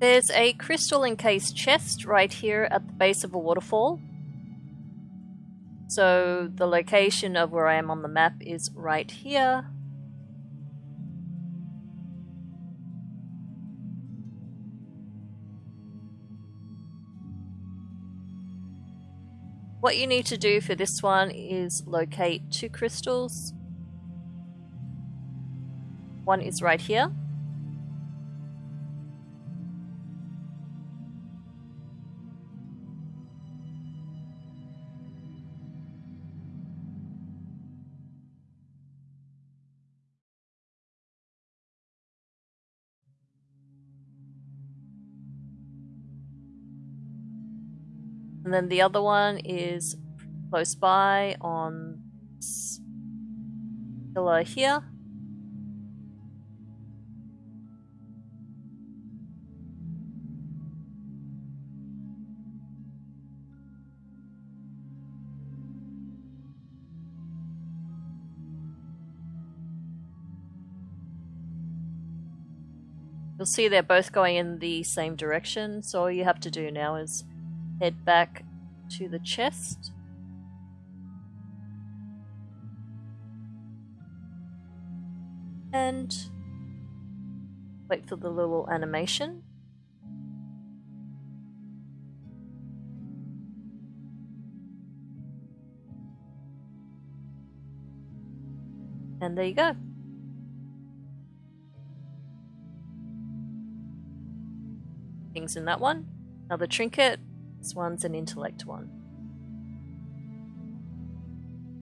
There's a crystal encased chest right here at the base of a waterfall. So the location of where I am on the map is right here. What you need to do for this one is locate two crystals. One is right here. And then the other one is close by on pillar here. You'll see they're both going in the same direction, so all you have to do now is head back to the chest. And wait for the little animation. And there you go. Things in that one. Another trinket, this one's an intellect one.